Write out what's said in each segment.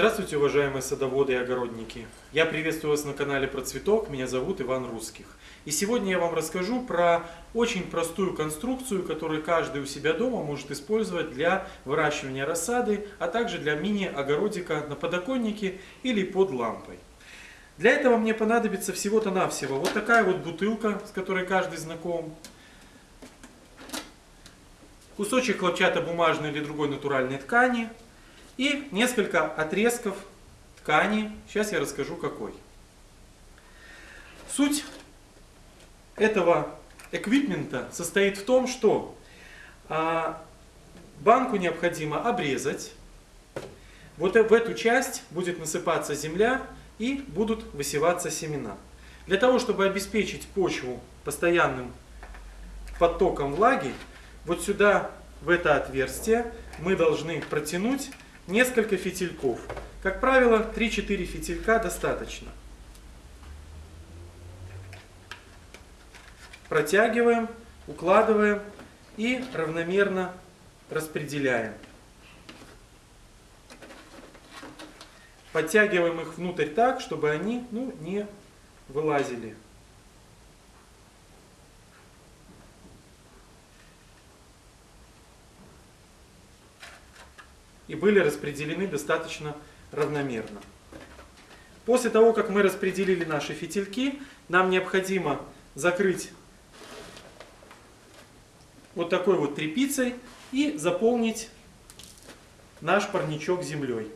Здравствуйте, уважаемые садоводы и огородники! Я приветствую вас на канале Процветок, меня зовут Иван Русских. И сегодня я вам расскажу про очень простую конструкцию, которую каждый у себя дома может использовать для выращивания рассады, а также для мини-огородика на подоконнике или под лампой. Для этого мне понадобится всего-то навсего вот такая вот бутылка, с которой каждый знаком, кусочек хлопчатобумажной или другой натуральной ткани – и несколько отрезков ткани. Сейчас я расскажу какой. Суть этого эквипмента состоит в том, что а, банку необходимо обрезать. Вот в эту часть будет насыпаться земля и будут высеваться семена. Для того, чтобы обеспечить почву постоянным потоком влаги, вот сюда, в это отверстие, мы должны протянуть несколько фитильков. Как правило, 3-4 фитилька достаточно. Протягиваем, укладываем и равномерно распределяем. Подтягиваем их внутрь так, чтобы они ну, не вылазили. И были распределены достаточно равномерно. После того, как мы распределили наши фитильки, нам необходимо закрыть вот такой вот тряпицей и заполнить наш парничок землей.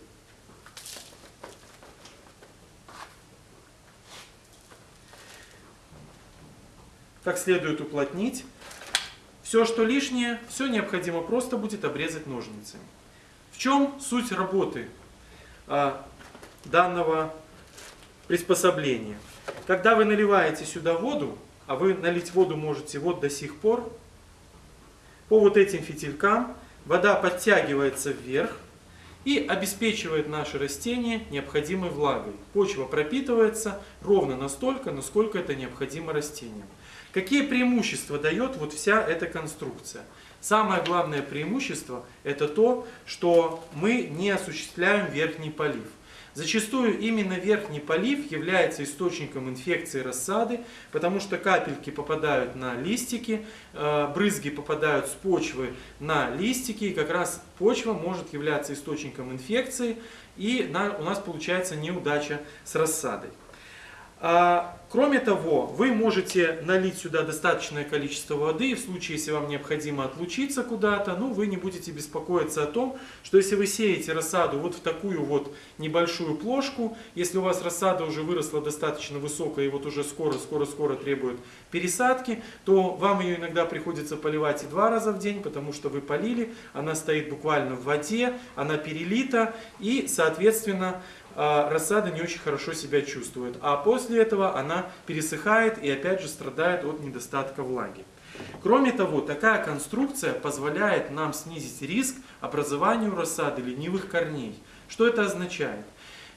Как следует уплотнить. Все, что лишнее, все необходимо просто будет обрезать ножницами. В чем суть работы а, данного приспособления? Когда вы наливаете сюда воду, а вы налить воду можете вот до сих пор, по вот этим фитилькам вода подтягивается вверх и обеспечивает наше растение необходимой влагой. Почва пропитывается ровно настолько, насколько это необходимо растениям. Какие преимущества дает вот вся эта конструкция? Самое главное преимущество это то, что мы не осуществляем верхний полив. Зачастую именно верхний полив является источником инфекции рассады, потому что капельки попадают на листики, э, брызги попадают с почвы на листики, и как раз почва может являться источником инфекции, и у нас получается неудача с рассадой. А, кроме того, вы можете налить сюда достаточное количество воды, и в случае, если вам необходимо отлучиться куда-то, ну, вы не будете беспокоиться о том, что если вы сеете рассаду вот в такую вот небольшую плошку, если у вас рассада уже выросла достаточно высокая и вот уже скоро-скоро-скоро требует пересадки, то вам ее иногда приходится поливать и два раза в день, потому что вы полили, она стоит буквально в воде, она перелита, и, соответственно, рассада не очень хорошо себя чувствует. А после этого она пересыхает и опять же страдает от недостатка влаги. Кроме того, такая конструкция позволяет нам снизить риск образованию рассады ленивых корней. Что это означает?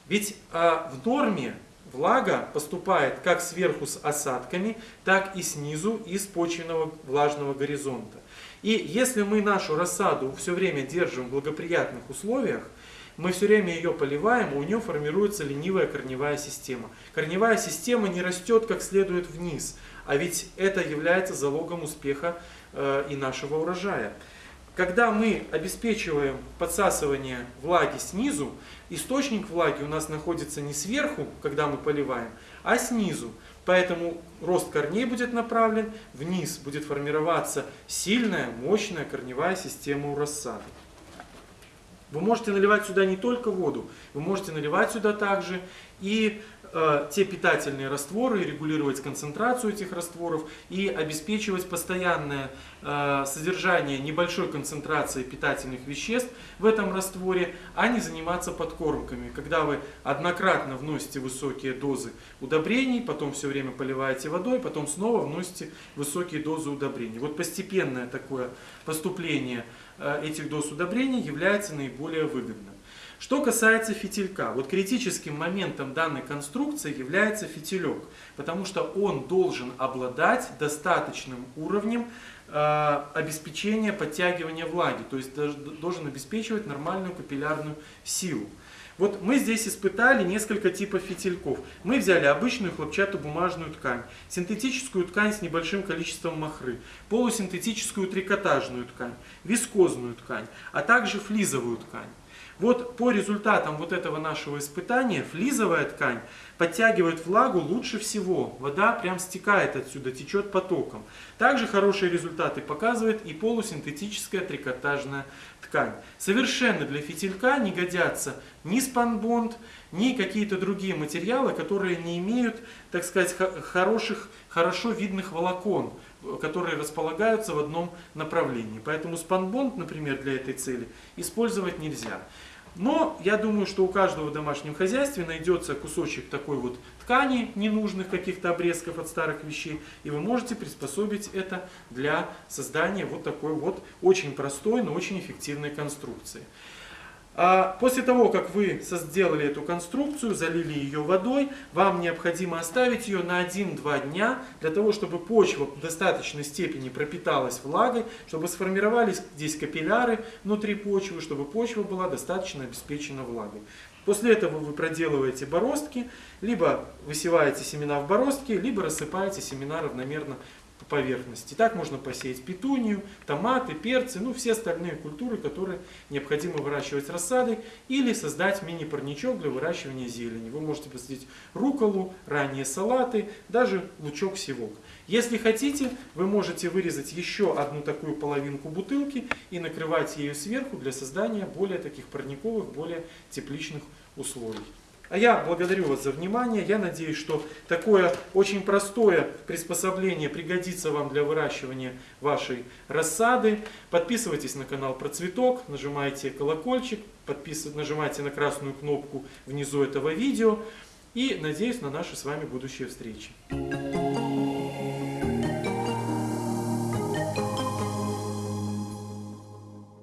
Ведь а, в норме влага поступает как сверху с осадками, так и снизу из почвенного влажного горизонта. И если мы нашу рассаду все время держим в благоприятных условиях, мы все время ее поливаем, у нее формируется ленивая корневая система. Корневая система не растет как следует вниз, а ведь это является залогом успеха э, и нашего урожая. Когда мы обеспечиваем подсасывание влаги снизу, источник влаги у нас находится не сверху, когда мы поливаем, а снизу. Поэтому рост корней будет направлен вниз, будет формироваться сильная, мощная корневая система у рассады. Вы можете наливать сюда не только воду, вы можете наливать сюда также и э, те питательные растворы, регулировать концентрацию этих растворов и обеспечивать постоянное э, содержание небольшой концентрации питательных веществ в этом растворе, а не заниматься подкормками. Когда вы однократно вносите высокие дозы удобрений, потом все время поливаете водой, потом снова вносите высокие дозы удобрений. Вот постепенное такое поступление Э, этих доз удобрений является наиболее выгодным. Что касается фитилька, вот критическим моментом данной конструкции является фитилек, потому что он должен обладать достаточным уровнем э, обеспечения подтягивания влаги, то есть должен обеспечивать нормальную капиллярную силу. Вот мы здесь испытали несколько типов фитильков. Мы взяли обычную хлопчатобумажную ткань, синтетическую ткань с небольшим количеством махры, полусинтетическую трикотажную ткань, вискозную ткань, а также флизовую ткань. Вот по результатам вот этого нашего испытания флизовая ткань подтягивает влагу лучше всего. Вода прям стекает отсюда, течет потоком. Также хорошие результаты показывает и полусинтетическая трикотажная ткань. Совершенно для фитилька не годятся ни спанбонд, ни какие-то другие материалы, которые не имеют, так сказать, хороших, хорошо видных волокон которые располагаются в одном направлении. Поэтому спанбонд, например, для этой цели использовать нельзя. Но я думаю, что у каждого в домашнем хозяйстве найдется кусочек такой вот ткани, ненужных каких-то обрезков от старых вещей, и вы можете приспособить это для создания вот такой вот очень простой, но очень эффективной конструкции. А после того, как вы сделали эту конструкцию, залили ее водой, вам необходимо оставить ее на 1-2 дня, для того, чтобы почва в достаточной степени пропиталась влагой, чтобы сформировались здесь капилляры внутри почвы, чтобы почва была достаточно обеспечена влагой. После этого вы проделываете бороздки, либо высеваете семена в бороздки, либо рассыпаете семена равномерно по поверхности. Так можно посеять петунию, томаты, перцы, ну все остальные культуры, которые необходимо выращивать рассадой, или создать мини-парничок для выращивания зелени. Вы можете посадить руколу, ранние салаты, даже лучок-севок. Если хотите, вы можете вырезать еще одну такую половинку бутылки и накрывать ее сверху для создания более таких парниковых, более тепличных условий. А я благодарю вас за внимание. Я надеюсь, что такое очень простое приспособление пригодится вам для выращивания вашей рассады. Подписывайтесь на канал Процветок, нажимайте колокольчик, подписывайтесь, нажимайте на красную кнопку внизу этого видео. И надеюсь на наши с вами будущие встречи.